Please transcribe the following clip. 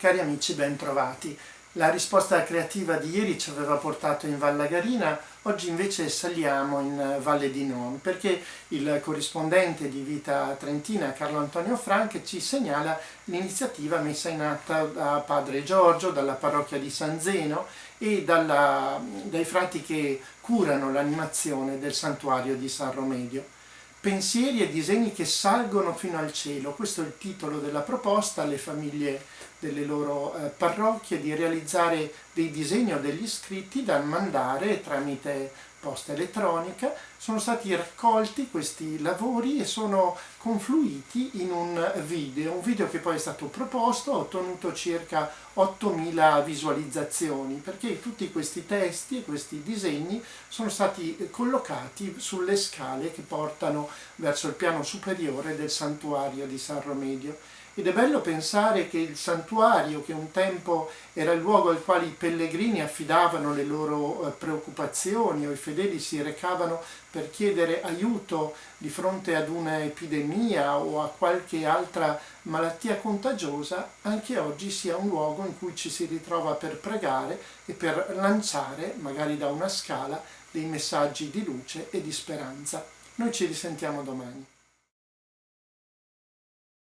Cari amici, ben trovati. La risposta creativa di ieri ci aveva portato in Val Lagarina, oggi invece saliamo in Valle di Non, perché il corrispondente di Vita Trentina, Carlo Antonio Frank, ci segnala l'iniziativa messa in atto da Padre Giorgio, dalla parrocchia di San Zeno e dalla, dai frati che curano l'animazione del santuario di San Romedio. Pensieri e disegni che salgono fino al cielo, questo è il titolo della proposta alle famiglie delle loro eh, parrocchie di realizzare dei disegni o degli scritti da mandare tramite posta elettronica. Sono stati raccolti questi lavori e sono confluiti in un video, un video che poi è stato proposto, ha ottenuto circa 8.000 visualizzazioni, perché tutti questi testi e questi disegni sono stati collocati sulle scale che portano verso il piano superiore del santuario di San Romedio ed è bello pensare che il santuario, che un tempo era il luogo al quale i pellegrini affidavano le loro eh, preoccupazioni o i fedeli si recavano per chiedere aiuto di fronte ad un'epidemia o a qualche altra malattia contagiosa, anche oggi sia un luogo in cui ci si ritrova per pregare e per lanciare, magari da una scala, dei messaggi di luce e di speranza. Noi ci risentiamo domani.